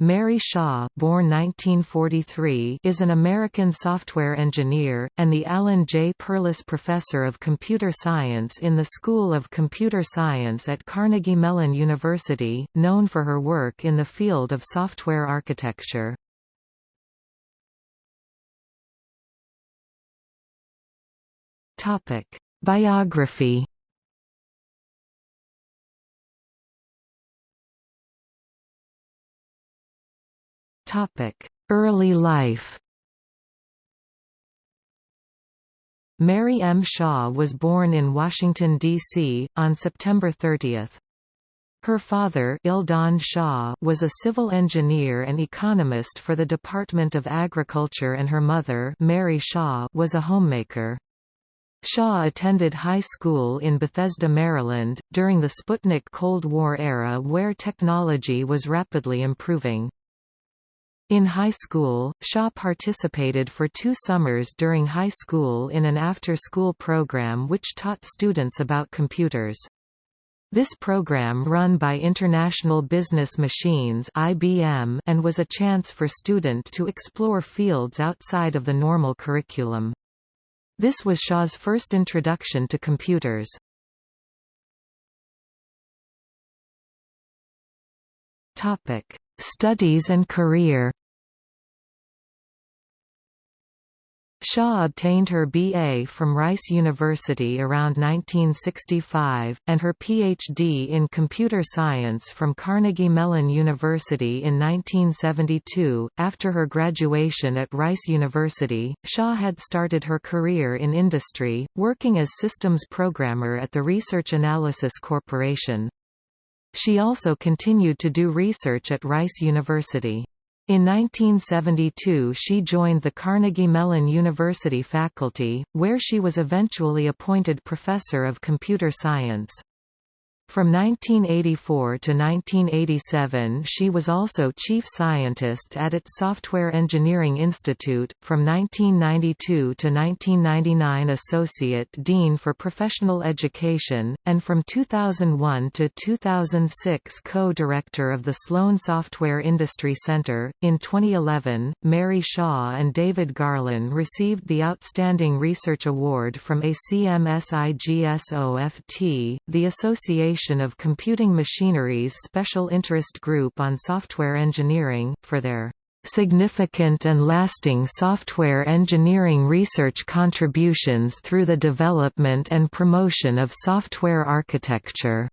Mary Shaw born 1943 is an American software engineer, and the Alan J. Perlis Professor of Computer Science in the School of Computer Science at Carnegie Mellon University, known for her work in the field of software architecture. Biography Early life Mary M. Shaw was born in Washington, D.C., on September 30. Her father Eldon Shaw was a civil engineer and economist for the Department of Agriculture and her mother Mary Shaw was a homemaker. Shaw attended high school in Bethesda, Maryland, during the Sputnik Cold War era where technology was rapidly improving. In high school, Shaw participated for two summers during high school in an after-school program which taught students about computers. This program run by International Business Machines IBM and was a chance for student to explore fields outside of the normal curriculum. This was Shaw's first introduction to computers. Studies and career Shaw obtained her B.A. from Rice University around 1965, and her Ph.D. in computer science from Carnegie Mellon University in 1972. After her graduation at Rice University, Shaw had started her career in industry, working as systems programmer at the Research Analysis Corporation. She also continued to do research at Rice University. In 1972 she joined the Carnegie Mellon University faculty, where she was eventually appointed professor of computer science. From 1984 to 1987 she was also chief scientist at its Software Engineering Institute, from 1992 to 1999 associate dean for professional education, and from 2001 to 2006 co-director of the Sloan Software Industry Center. In 2011, Mary Shaw and David Garlan received the Outstanding Research Award from ACMSIGSOFT, the Association of Computing Machinery's Special Interest Group on Software Engineering, for their significant and lasting software engineering research contributions through the development and promotion of software architecture.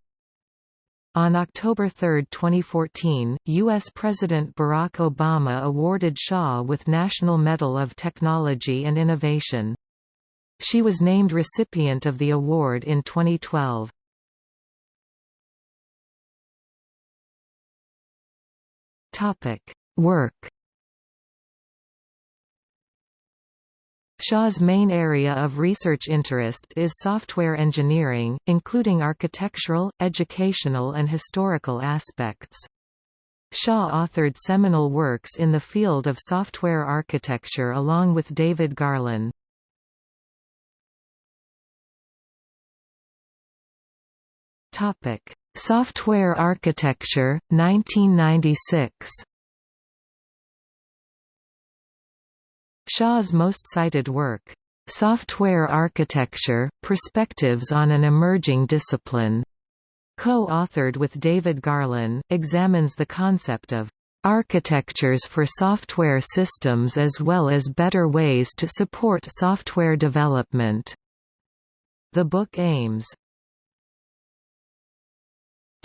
On October 3, 2014, U.S. President Barack Obama awarded Shaw with National Medal of Technology and Innovation. She was named recipient of the award in 2012. Work. Shaw's main area of research interest is software engineering, including architectural, educational and historical aspects. Shaw authored seminal works in the field of software architecture along with David Garlan. Software Architecture, 1996 Shaw's most cited work, "'Software Architecture, Perspectives on an Emerging Discipline' co-authored with David Garlan, examines the concept of architectures for software systems as well as better ways to support software development. The book aims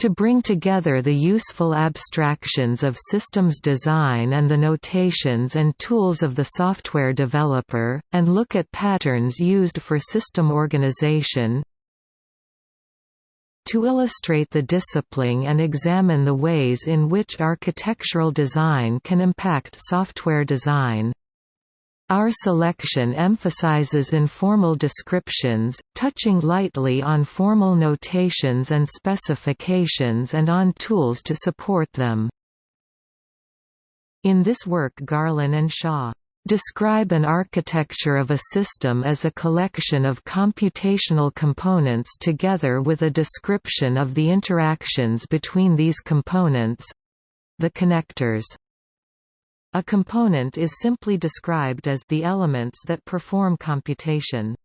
to bring together the useful abstractions of systems design and the notations and tools of the software developer, and look at patterns used for system organization, to illustrate the discipline and examine the ways in which architectural design can impact software design. Our selection emphasizes informal descriptions, touching lightly on formal notations and specifications and on tools to support them. In this work Garlan and Shaw describe an architecture of a system as a collection of computational components together with a description of the interactions between these components—the connectors. A component is simply described as the elements that perform computation.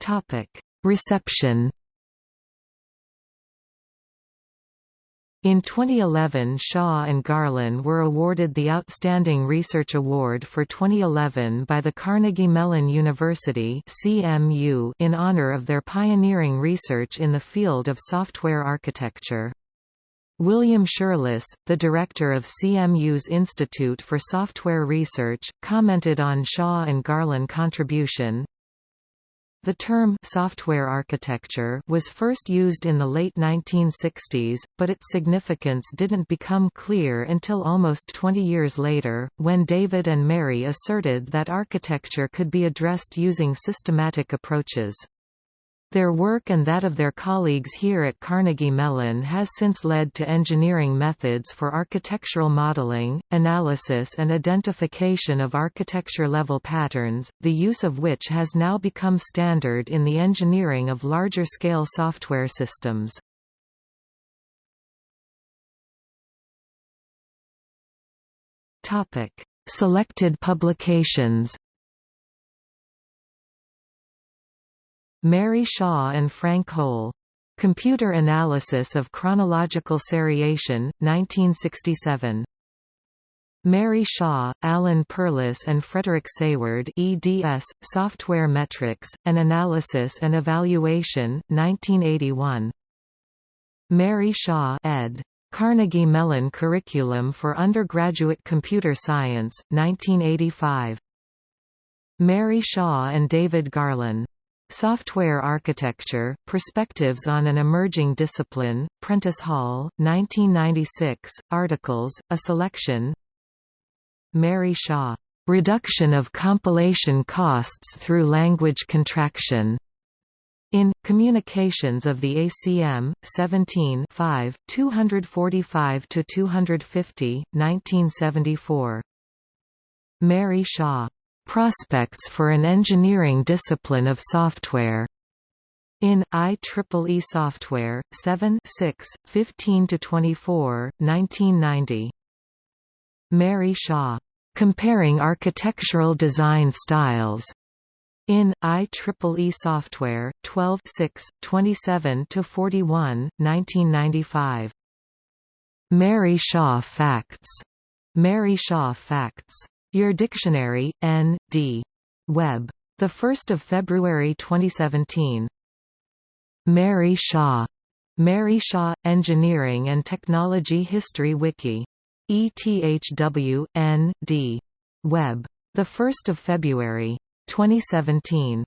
Topic: Reception In 2011 Shaw and Garlan were awarded the Outstanding Research Award for 2011 by the Carnegie Mellon University CMU in honor of their pioneering research in the field of software architecture. William Scherlis, the director of CMU's Institute for Software Research, commented on Shaw and Garlan contribution, the term software architecture was first used in the late 1960s, but its significance didn't become clear until almost 20 years later, when David and Mary asserted that architecture could be addressed using systematic approaches. Their work and that of their colleagues here at Carnegie Mellon has since led to engineering methods for architectural modeling, analysis and identification of architecture-level patterns, the use of which has now become standard in the engineering of larger-scale software systems. Selected publications Mary Shaw and Frank Hole. Computer Analysis of Chronological Seriation, 1967. Mary Shaw, Alan Perlis and Frederick Sayward eds, Software Metrics, An Analysis and Evaluation, 1981. Mary Shaw ed. Carnegie Mellon Curriculum for Undergraduate Computer Science, 1985. Mary Shaw and David Garlan. Software Architecture, Perspectives on an Emerging Discipline, Prentice Hall, 1996, articles, a selection. Mary Shaw, "'Reduction of Compilation Costs Through Language Contraction' In, Communications of the ACM, 17 5, 245–250, 1974. Mary Shaw Prospects for an Engineering Discipline of Software. In IEEE Software, 7 6, 15–24, 1990. Mary Shaw. Comparing Architectural Design Styles. In IEEE Software, 12 6, 27–41, 1995. Mary Shaw Facts. Mary Shaw Facts. Your Dictionary, N. D. Web. 1 February 2017. Mary Shaw. Mary Shaw – Engineering and Technology History Wiki. ETHW, N. D. Web. 1 February. 2017.